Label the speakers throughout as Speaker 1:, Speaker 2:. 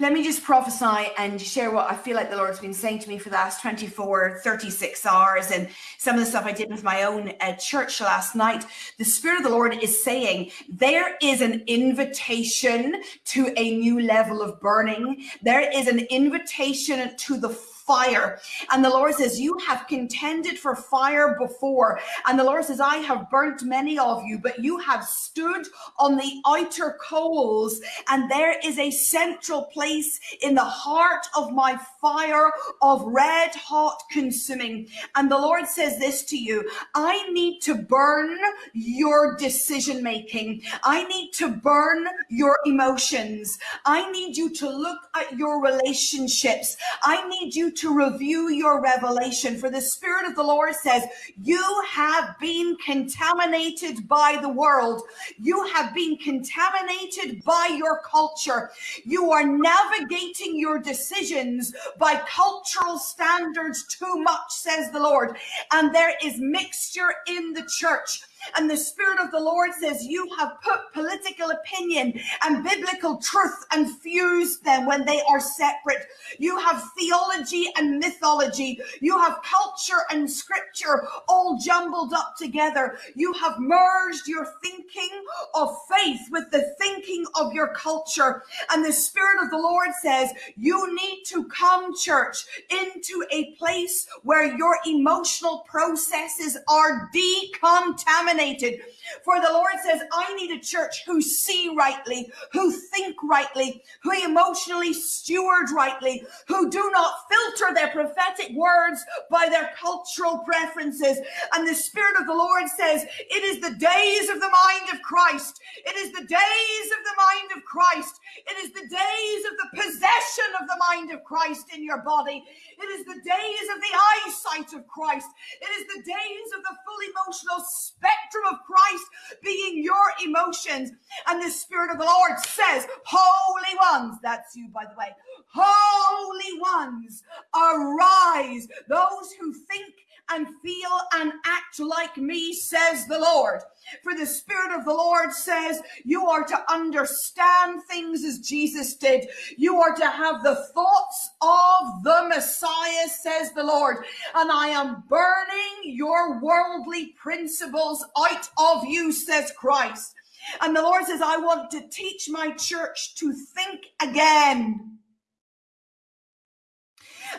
Speaker 1: let me just prophesy and share what I feel like the Lord's been saying to me for the last 24, 36 hours, and some of the stuff I did with my own uh, church last night. The Spirit of the Lord is saying there is an invitation to a new level of burning. There is an invitation to the fire. And the Lord says, You have contended for fire before. And the Lord says, I have burnt many of you, but you have stood on the outer coals. And there is a central place in the heart of my fire of red hot consuming. And the Lord says this to you I need to burn your decision making. I need to burn your emotions. I need you to look at your relationships. I need you to review your revelation. For the Spirit of the Lord says, You have been contaminated by the world. You have been contaminated by your culture. You are navigating your decisions by cultural standards too much, says the Lord. And there is mixture in the church. And the Spirit of the Lord says, You have put political opinion and biblical truth and fused them when they are separate. You have theology and mythology. You have culture and scripture all jumbled up together. You have merged your thinking of faith with the thinking of your culture. And the Spirit of the Lord says, You need to come, church, into a place where your emotional processes are decontaminated contaminated. For the Lord says, I need a church who see rightly, who think rightly, who emotionally steward rightly, who do not filter their prophetic words by their cultural preferences. And the Spirit of the Lord says, it is the days of the mind of Christ. It is the days of the mind of Christ. It is the days of the possession of the mind of Christ in your body. It is the days of the eyesight of Christ. It is the days of the full emotional spectrum of Christ being your emotions. And the Spirit of the Lord says, Holy ones, that's you, by the way, holy ones, arise. Those who think and feel and act like me, says the Lord. For the Spirit of the Lord says you are to understand things as Jesus did. You are to have the thoughts of the Messiah, says the Lord. And I am burning your worldly principles out of you, says Christ. And the Lord says, I want to teach my church to think again.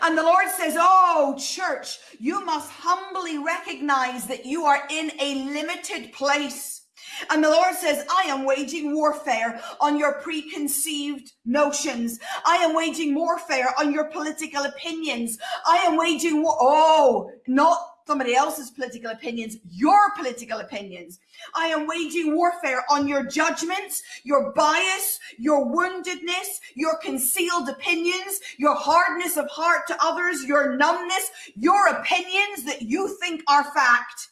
Speaker 1: And the Lord says, Oh, church, you must humbly recognize that you are in a limited place. And the Lord says, I am waging warfare on your preconceived notions. I am waging warfare on your political opinions. I am waging war. Oh, not somebody else's political opinions, your political opinions. I am waging warfare on your judgments, your bias, your woundedness, your concealed opinions, your hardness of heart to others, your numbness, your opinions that you think are fact.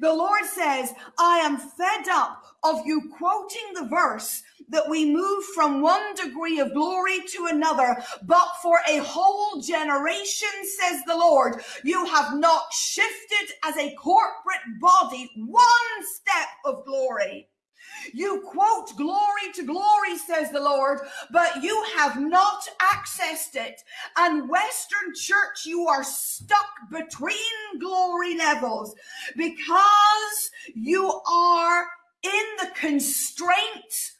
Speaker 1: The Lord says, I am fed up of you quoting the verse that we move from one degree of glory to another, but for a whole generation, says the Lord, you have not shifted as a corporate body one step of glory. You quote glory to glory, says the Lord, but you have not accessed it. And Western church, you are stuck between glory levels because you are in the constraint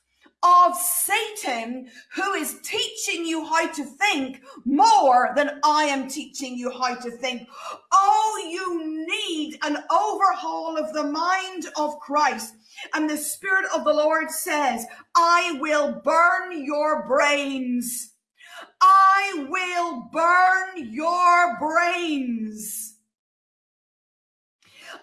Speaker 1: of Satan who is teaching you how to think more than I am teaching you how to think. Oh, you need an overhaul of the mind of Christ. And the Spirit of the Lord says, I will burn your brains. I will burn your brains.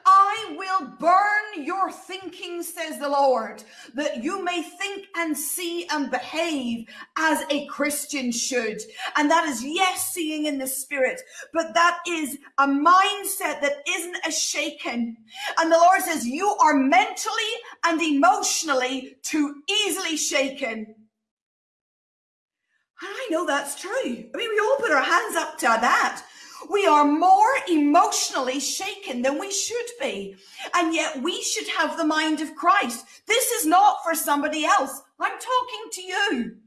Speaker 1: I will burn your thinking, says the Lord, that you may think and see and behave as a Christian should. And that is, yes, seeing in the spirit, but that is a mindset that isn't a shaken. And the Lord says, you are mentally and emotionally too easily shaken. I know that's true. I mean, we all put our hands up to that. We are more emotionally shaken than we should be. And yet we should have the mind of Christ. This is not for somebody else. I'm talking to you.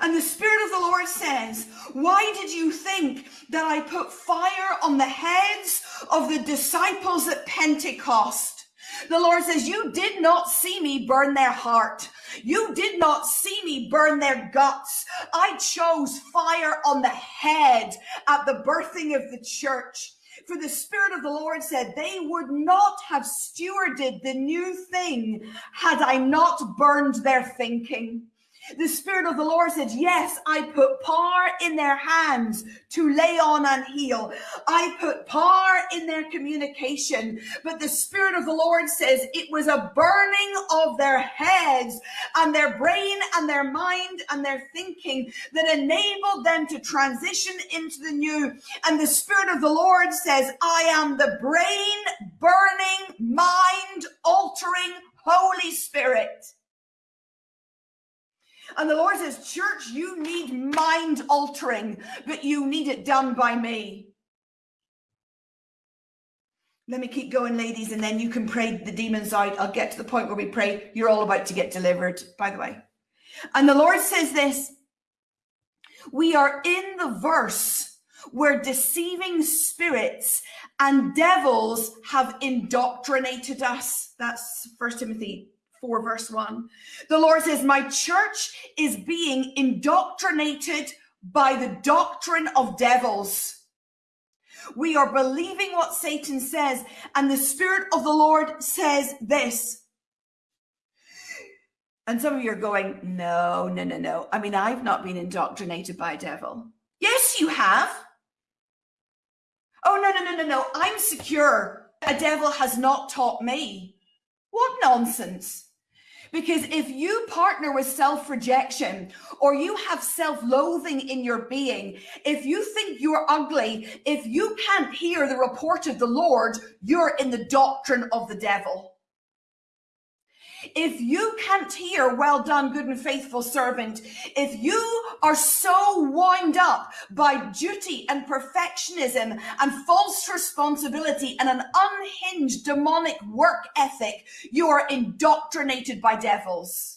Speaker 1: And the Spirit of the Lord says, Why did you think that I put fire on the heads of the disciples at Pentecost? The Lord says, You did not see me burn their heart. You did not see me burn their guts. I chose fire on the head at the birthing of the church. For the Spirit of the Lord said, They would not have stewarded the new thing had I not burned their thinking. The Spirit of the Lord said, Yes, I put power in their hands to lay on and heal. I put power in their communication. But the Spirit of the Lord says it was a burning of their heads and their brain and their mind and their thinking that enabled them to transition into the new. And the Spirit of the Lord says, I am the brain burning, mind altering Holy Spirit. And the Lord says, Church, you need mind altering, but you need it done by me. Let me keep going, ladies, and then you can pray the demons out. I'll get to the point where we pray. You're all about to get delivered, by the way. And the Lord says this We are in the verse where deceiving spirits and devils have indoctrinated us. That's First Timothy 4, verse 1. The Lord says, My church is being indoctrinated by the doctrine of devils. We are believing what Satan says, and the Spirit of the Lord says this. And some of you are going, No, no, no, no. I mean, I've not been indoctrinated by a devil. Yes, you have. Oh, no, no, no, no, no. I'm secure. A devil has not taught me. What nonsense. Because if you partner with self rejection or you have self loathing in your being, if you think you're ugly, if you can't hear the report of the Lord, you're in the doctrine of the devil. If you can't hear, well done, good and faithful servant, if you are so wound up by duty and perfectionism and false responsibility and an unhinged demonic work ethic, you are indoctrinated by devils.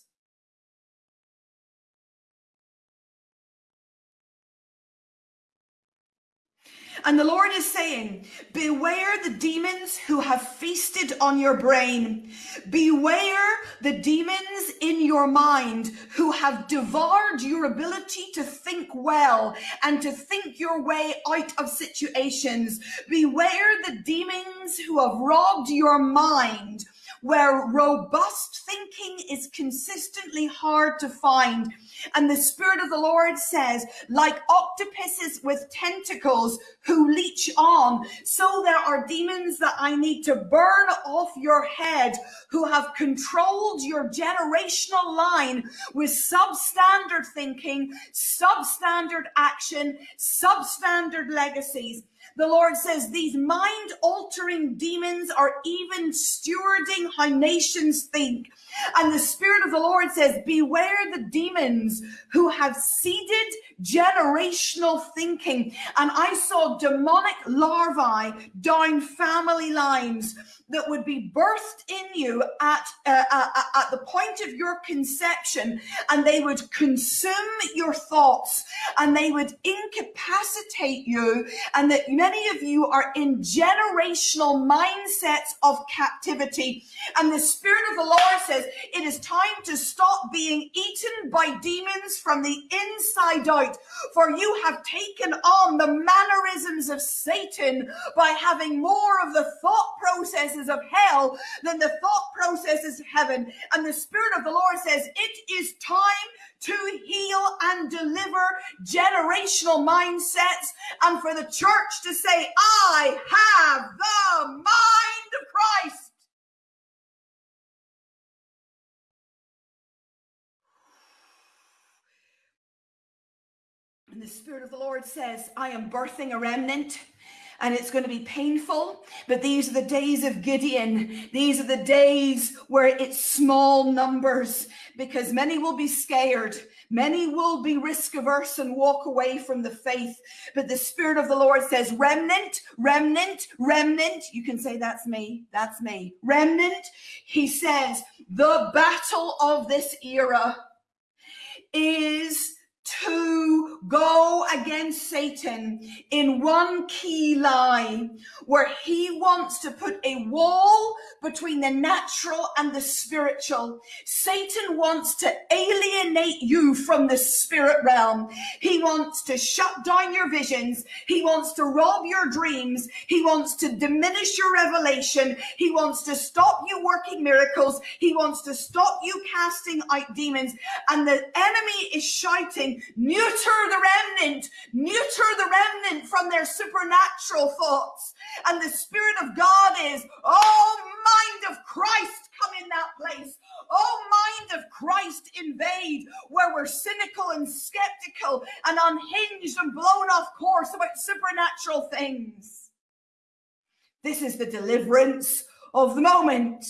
Speaker 1: And the Lord is saying, Beware the demons who have feasted on your brain. Beware the demons in your mind who have devoured your ability to think well and to think your way out of situations. Beware the demons who have robbed your mind where robust thinking is consistently hard to find. And the Spirit of the Lord says, like octopuses with tentacles who leech on, so there are demons that I need to burn off your head who have controlled your generational line with substandard thinking, substandard action, substandard legacies. The Lord says these mind altering demons are even stewarding how nations think. And the Spirit of the Lord says, Beware the demons who have seeded generational thinking. And I saw demonic larvae down family lines that would be birthed in you at, uh, uh, uh, at the point of your conception, and they would consume your thoughts and they would incapacitate you. And that many of you are in generational mindsets of captivity. And the Spirit of the Lord says, It is time to stop being eaten by demons from the inside out, for you have taken on the mannerisms of Satan by having more of the thought processes of hell than the thought processes of heaven. And the Spirit of the Lord says, it is time to heal and deliver generational mindsets and for the church to say, I have the mind of Christ. And the Spirit of the Lord says, I am birthing a remnant and it's going to be painful. But these are the days of Gideon. These are the days where it's small numbers because many will be scared. Many will be risk averse and walk away from the faith. But the Spirit of the Lord says, remnant, remnant, remnant. You can say, that's me. That's me. Remnant. He says, the battle of this era is to go against Satan in one key lie where he wants to put a wall between the natural and the spiritual. Satan wants to alienate you from the spirit realm. He wants to shut down your visions. He wants to rob your dreams. He wants to diminish your revelation. He wants to stop you working miracles. He wants to stop you casting out demons. And the enemy is shouting, neuter the remnant, neuter the remnant from their supernatural thoughts. And the Spirit of God is, oh, mind of Christ, come in that place. Oh, mind of Christ, invade where we're cynical and skeptical and unhinged and blown off course about supernatural things. This is the deliverance of the moment.